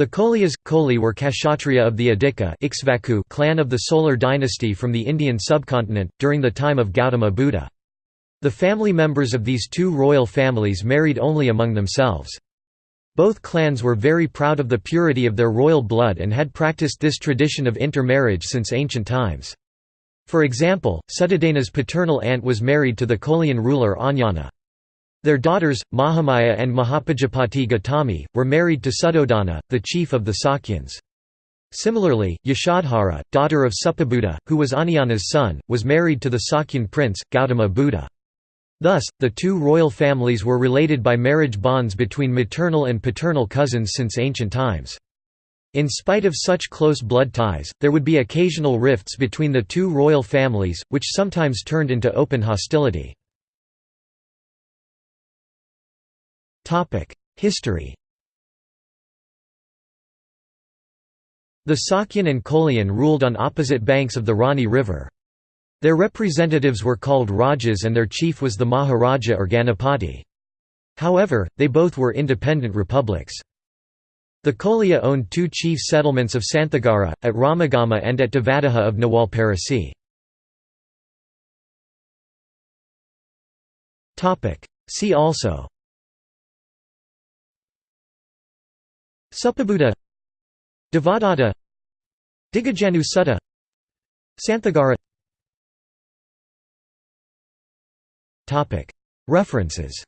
The Koliyas, Koli were Kshatriya of the Adhika clan of the Solar dynasty from the Indian subcontinent, during the time of Gautama Buddha. The family members of these two royal families married only among themselves. Both clans were very proud of the purity of their royal blood and had practiced this tradition of intermarriage since ancient times. For example, Suddhodana's paternal aunt was married to the Kolian ruler Anjana. Their daughters, Mahamaya and Mahapajapati Gautami, were married to Suddhodana, the chief of the Sakyans. Similarly, Yashodhara, daughter of Suppabuddha, who was Anjana's son, was married to the Sakyan prince, Gautama Buddha. Thus, the two royal families were related by marriage bonds between maternal and paternal cousins since ancient times. In spite of such close blood ties, there would be occasional rifts between the two royal families, which sometimes turned into open hostility. History The Sakyan and Kolian ruled on opposite banks of the Rohini River. Their representatives were called Rajas and their chief was the Maharaja or Ganapati. However, they both were independent republics. The Koliya owned two chief settlements of Santhagara, at Ramagama and at Devadaha of Nawalparasi. See also Suppabuddha Devadatta Dighajanu Sutta Santhagara References